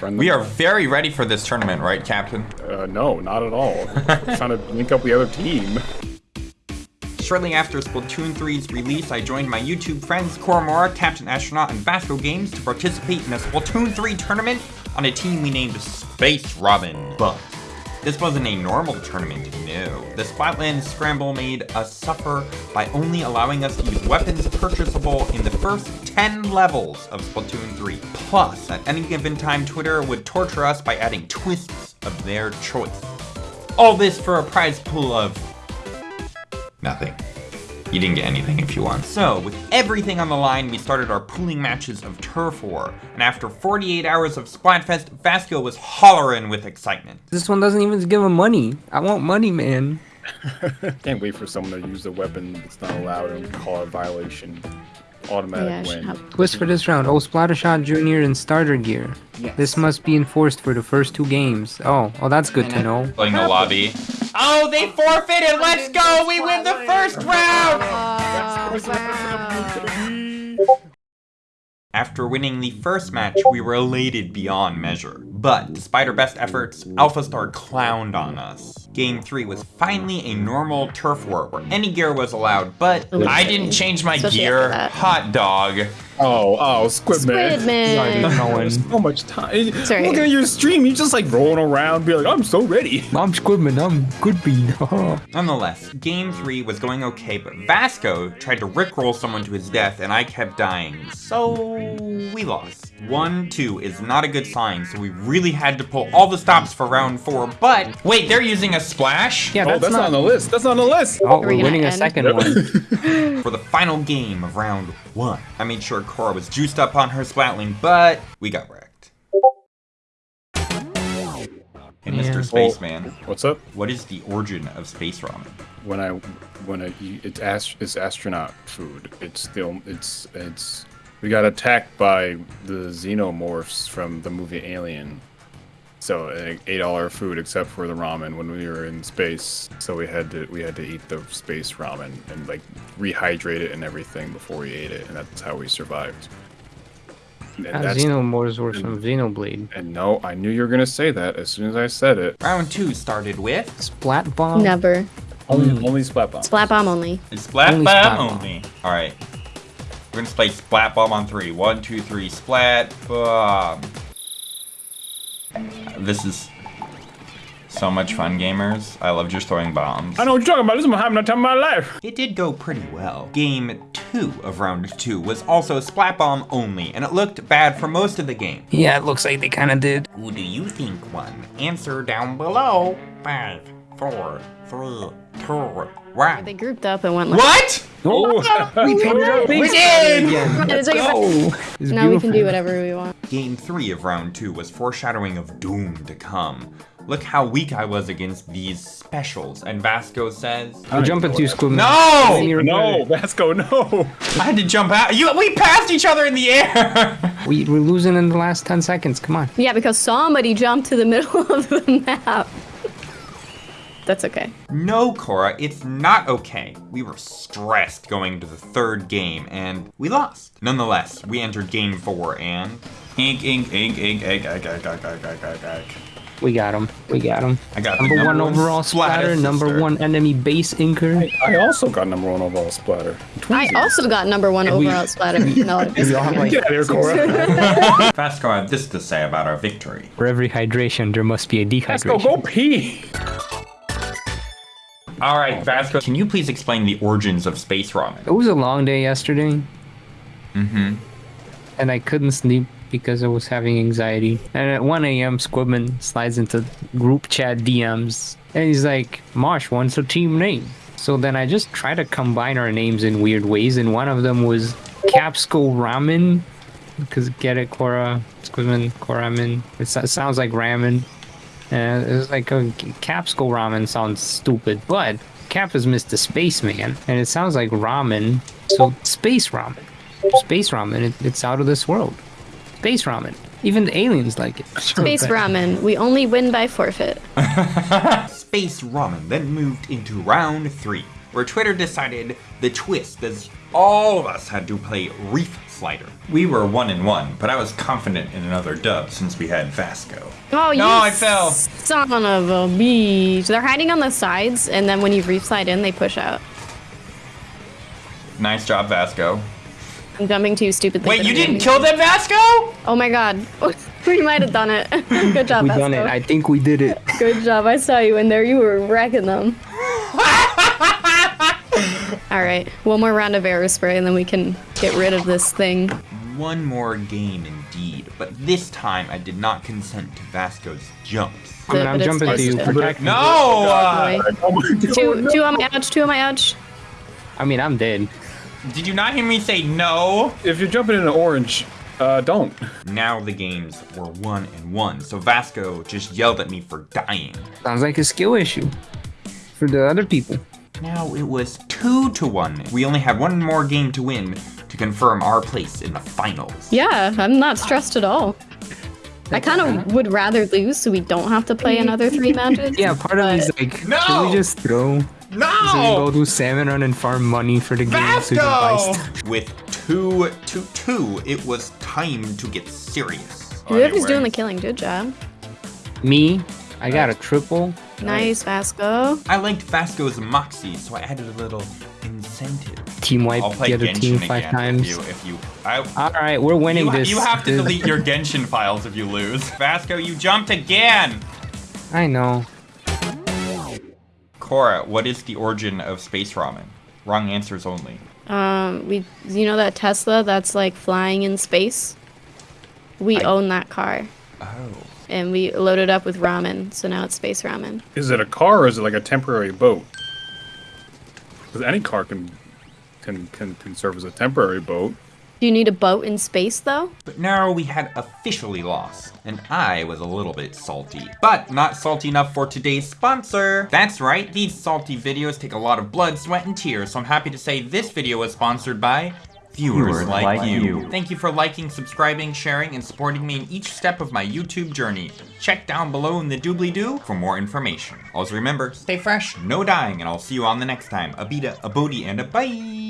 We are very ready for this tournament, right, Captain? Uh, no, not at all. We're trying to link up the other team. Shortly after Splatoon 3's release, I joined my YouTube friends Koromora, Captain Astronaut, and Vasco Games to participate in a Splatoon 3 tournament on a team we named Space Ramen. But this wasn't a normal tournament, no. The Splatland Scramble made us suffer by only allowing us to use weapons purchasable in the first 10 levels of Splatoon 3. Plus, at any given time, Twitter would torture us by adding twists of their choice. All this for a prize pool of... nothing. You didn't get anything if you won. So, with everything on the line, we started our pooling matches of Turf War, and after 48 hours of Splatfest, Vasco was hollering with excitement. This one doesn't even give him money. I want money, man. Can't wait for someone to use a weapon that's not allowed and call it violation. Automatic Yeah, win. Twist for this round. Oh, Splattershot Junior and starter gear. This must be enforced for the first two games. Oh, oh, that's good to know. Playing the lobby. Oh, they forfeited! Let's go! We win the first round! After winning the first match, we were elated beyond measure. But, despite our best efforts, Alpha Star clowned on us. Game 3 was finally a normal turf war where any gear was allowed, but I didn't change my Especially gear. Hot dog. Oh, oh, Squid Man. Squid Man. Going. So much time. Sorry. Look at your stream. You're just like rolling around, be like, I'm so ready. I'm Squidman. I'm good bean. Nonetheless, game 3 was going okay, but Vasco tried to rickroll someone to his death and I kept dying, so we lost. 1-2 is not a good sign, so we really had to pull all the stops for round 4, but... Wait, they're using a splash? yeah, oh, that's, that's not on the list. That's not on the list. Oh, we we're gonna winning a end? second one. For the final game of round 1. I made sure Cora was juiced up on her Splatling, but we got wrecked. Hey, Yeah. Mr. Spaceman, What's up? what is the origin of Space Ramen? When I, when I, eat- it's ast- it's astronaut food. It's still, it's, it's. We got attacked by the xenomorphs from the movie Alien. So ate all our food except for the ramen when we were in space. So we had to we had to eat the space ramen and like rehydrate it and everything before we ate it, and that's how we survived. And, Uh, that's- Xenomorphs were from Xenoblade. and no, I knew you were gonna say that as soon as I said it. Round 2 started with... Splat bomb. Never. Only only splat bomb. Splat bomb only. Splat Only bomb splat bomb. only. Alright. We're gonna play splat bomb on three. One, two, three, splat bomb. This is so much fun, gamers. I love just throwing bombs. I know what you're talking about. This is having the time of my life. It did go pretty well. Game two of round two was also splat bomb only, and it looked bad for most of the game. Yeah, it looks like they kind of did. Who do you think won? Answer down below. Five, four, three, two, one. They grouped up and went like, What? Oh, we painted our face did! again. It's like a- Go. Now we can do whatever we want. Game 3 of round 2 was foreshadowing of doom to come. Look how weak I was against these specials, and Vasco says... We're jumping to Squidman. No! You're No, good. Vasco, no. I had to jump out. You, we passed each other in the air! We, we're losing in the last 10 seconds. Come on. Yeah, because somebody jumped to the middle of the map. That's okay. no, Cora, it's not okay. We were stressed going to the third game, and we lost. Nonetheless, we entered game 4, and... Ink, ink, ink, ink, ink, ink, ink, ink, ink, ink, ink, ink. We got him. We got him. I got the Number, number one one overall splatter splatter, number sister. one enemy base inker. I also got number one overall splatter. I also got number one we- overall splatter. No, We all have like, Get out of here, Cora. Vasco had this to say about our victory. for every hydration, there must be a Vasco, dehydration. go pee. All right, Vasco, can you please explain the origins of space ramen? It was a long day yesterday, Mm-hmm. and I couldn't sleep because I was having anxiety. And at 1 a.m., Squidman slides into group chat DMs, and he's like, Marsh wants a team name. So then I just try to combine our names in weird ways, and one of them was Capsco Ramen, because get it, Cora, Squidman, Koramen. It so- sounds like ramen. And it was like, oh, Capsco Ramen sounds stupid, but Cap is Mr. Spaceman, and it sounds like ramen, so space ramen. Space ramen, it, it's out of this world. Space ramen. Even the aliens like it. Space ramen. We only win by forfeit. Space Ramen then moved into round three, where Twitter decided the twist as all of us had to play Reef slider. We were one and one, but I was confident in another dub since we had Vasco. Oh, you No, I fell. son of a beach. They're hiding on the sides, and then when you re-slide in, they push out. Nice job, Vasco. I'm jumping too stupidly. Wait, you didn't jumping. kill them, Vasco? Oh my god. we might have done it. Good job, We Vasco. done it. I think we did it. Good job. I saw you in there. You were wrecking them. All right. One more round of arrow spray, and then we can get rid of this thing. One more game indeed, but this time I did not consent to Vasco's jumps. I mean, I'm it's jumping to you. Protect me. No! Uh, Oh my Two, two on my edge. Two on my edge. I mean, I'm dead. did you not hear me say no? If you're jumping into orange, uh, don't. Now the games were one and one, so Vasco just yelled at me for dying. Sounds like a skill issue for the other people. Now it was two to one. We only had one more game to win to confirm our place in the finals. Yeah, I'm not stressed at all. I kind of would rather lose so we don't have to play mm-hmm. another three matches. Yeah, part of me is like, No! can we just throw? No! So we No! go do salmon run and farm money for the game so we can buy With two to two, it was time to get serious. Whoever's doing the killing, good job. Me, I got a triple. Nice, Vasco. I liked Vasco's moxie, so I added a little incentive. Team wipe I'll play the other Genshin team again five if times. you if you I, All right, we're winning you, this. you have to delete your Genshin files if you lose. Vasco, you jumped again. I know. Cora, what is the origin of space ramen? Wrong answers only. Um, we, you know that Tesla that's like flying in space? We I- own that car, Oh. and we loaded up with ramen, so now it's space ramen. Is it a car or is it like a temporary boat? Because any car can can can can serve as a temporary boat. Do you need a boat in space though? But now we had officially lost, and I was a little bit salty. But not salty enough for today's sponsor. That's right, these salty videos take a lot of blood, sweat, and tears, so I'm happy to say this video was sponsored by viewers, Viewers like, like you. you. Thank you for liking, subscribing, sharing, and supporting me in each step of my YouTube journey. Check down below in the doobly-doo for more information. Also remember, stay fresh, no dying, and I'll see you on the next time. A beta, a bodie, and a bye!